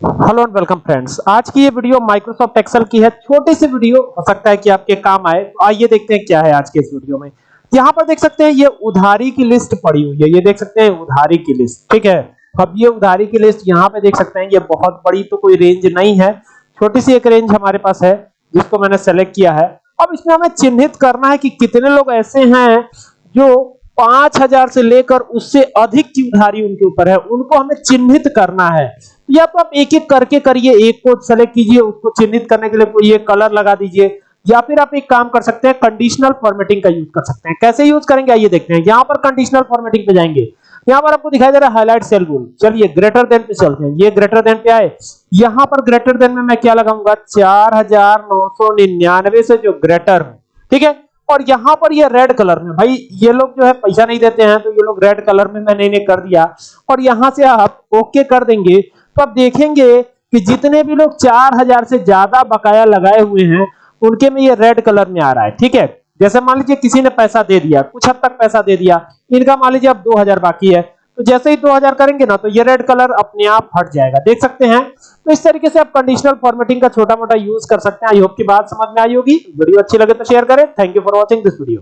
Hello and welcome friends आज की ये वीडियो माइक्रोसॉफ्ट एक्सेल की है। छोटी सी वीडियो हो सकता है कि आपके काम आए। तो आइए देखते हैं क्या है आज के इस वीडियो में। यहाँ पर देख सकते हैं, ये उधारी की लिस्ट पड़ी हुई है। ये देख सकते हैं, उधारी की लिस्ट ठीक है? अब ये उधारी की लिस्ट यहाँ पे देख सकते हैं। ये बहुत बड़ी तो कोई रेंज नहीं है। छोटी सी एक रेंज हमारे पास है, जिसको मैंने सेलेक्ट किया है। अब इसमें हमें चिन्हित करना है कि कितने लोग ऐसे हैं जो पाँच हज़ार से लेकर उससे अधिक की उधारी उनके ऊपर है। उनको हमें चिन्हित करना है। या तो आप एक एक करके करिए, एक को सेलेक्ट कीजिए, उसको चिन्हित करने के लिए कोई एक कलर लगा दीजिए, या फिर आप एक काम कर सकते हैं कंडीशनल फॉर्मेटिंग का यूज़ कर सकते हैं। कैसे यूज़ करेंगे? आइए देखते हैं। यहाँ पर कंडीशनल फॉर्मेटिंग पे जाएँगे। यहाँ पर आपको दिखाई दे रहा है हाईलाइट सेल रूल चलिए ग्रेटर देन पे चलते हैं। ये ग्रेटर देन पे आए। यहाँ पर ग्रेटर देन में मैं क्या लगाऊँगा? चार हज़ार नौ सौ निन्यानवे से जो ग्रेटर ठीक है? और यहाँ पर ये रेड कलर में, भाई, ये लोग जो है पैसा नहीं देते हैं तो ये लोग रेड कलर में मैंने इन्हें कर दिया। और यहाँ से आप ओके कर देंगे तो आप देखेंगे कि जितने भी लोग चार हज़ार से ज़्यादा बकाया लगाए हुए हैं, उनके में ये रेड कलर में आ रहा है, ठीक है? जैसे मान लीजिए किसी ने पैसा दे दिया, कुछ हद तक पैसा दे दिया, इनका मान लीजिए अब 2000 बाकी है तो जैसे ही 2000 करेंगे ना तो ये रेड कलर अपने आप हट जाएगा। देख सकते हैं तो इस तरीके से आप कंडीशनल फॉर्मेटिंग का छोटा मोटा यूज़ कर सकते हैं। आई होप की बात समझ में आई होगी। वीडियो अच्छी लगे तो शेयर करें। Thank you for watching this video